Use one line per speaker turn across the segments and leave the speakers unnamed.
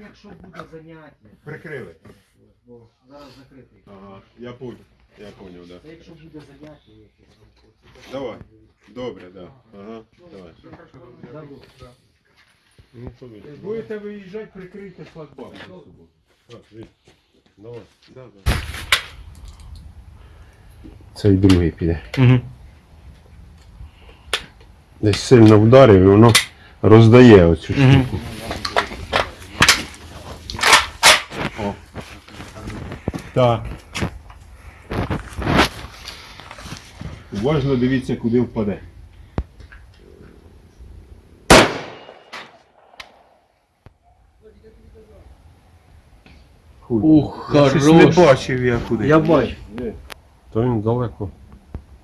якщо буде заняття,
Прикрили.
бо зараз закритий.
Ага, я понял. Я понял, да.
Це якщо буде заняття якесь.
Давай. Добре, да. Ага, давай.
Давай.
Ну, побіг. Будете виїжджати, прикрийте шлагбаум за собою. Так, Віть. Давай. Да, да. Цей другий піде.
Угу.
Десь сильно вдарив і воно роздає оцю
Мгм.
штуку. Так. Уважно дивіться, куди впаде. Хуй.
Ух,
Я щось
хорош.
не бачив я куди.
Я бачу.
То він далеко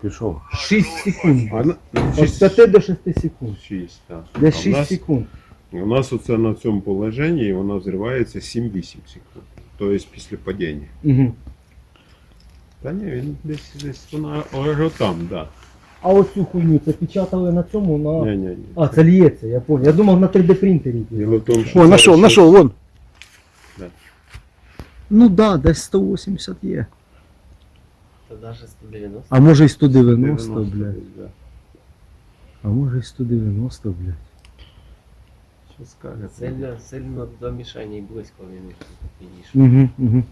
пішов.
6 секунд.
А на-
От 5 до 6 секунд.
6, так. А в
6
нас-
секунд.
У нас оце на цьому положенні воно взривається 7-8 секунд. Тобто після падіння.
Угу.
Та ні, він десь десь вона ось там, так. Да.
А оцю хуйню це печатали на цьому на.
Ні, ні, ні.
А, це лється, я понял. Я думав на 3D принтері.
Діло в тому, що
О,
це
нашел, нашел, вон.
Да.
Ну да, десь 180 є.
Це навіть 190.
А може і 190,
90,
блядь.
да.
А може і 190, блядь.
Що скаже?
Сильно, сильно до мішені близько він підійшов.
Угу, угу.